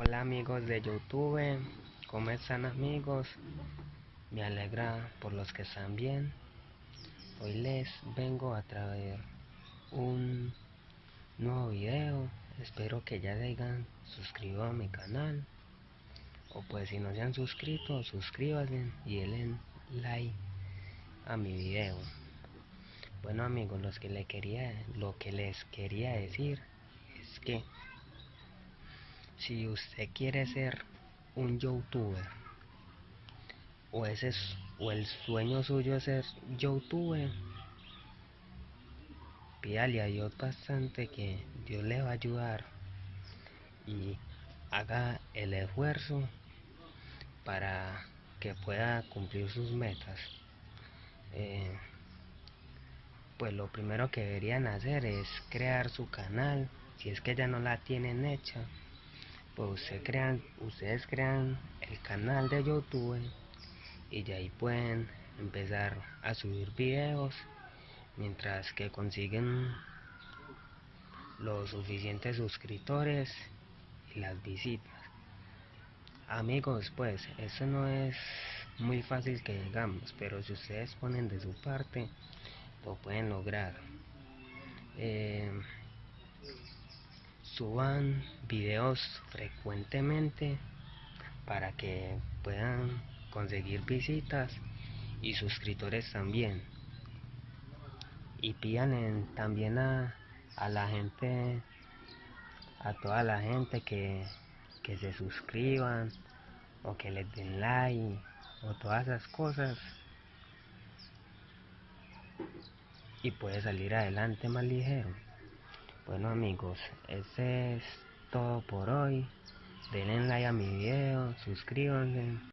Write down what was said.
Hola amigos de YouTube, ¿cómo están amigos? Me alegra por los que están bien. Hoy les vengo a traer un nuevo video. Espero que ya se hayan suscrito a mi canal. O pues si no se han suscrito, suscríbanse y denle like a mi video. Bueno amigos, los que le quería, lo que les quería decir es que si usted quiere ser un youtuber o ese es, o el sueño suyo es ser youtuber pídale a Dios bastante que Dios le va a ayudar y haga el esfuerzo para que pueda cumplir sus metas. Eh, pues lo primero que deberían hacer es crear su canal si es que ya no la tienen hecha pues crean, ustedes crean el canal de YouTube y de ahí pueden empezar a subir videos mientras que consiguen los suficientes suscriptores y las visitas. Amigos pues eso no es muy fácil que digamos pero si ustedes ponen de su parte lo pueden lograr. Eh, suban videos frecuentemente para que puedan conseguir visitas y suscriptores también. Y pidan también a, a, la gente a toda la gente que, que se suscriban o que les den like o todas esas cosas. Y puede salir adelante más ligero bueno amigos, es todo por hoy. Denle like a mi video, suscríbanse.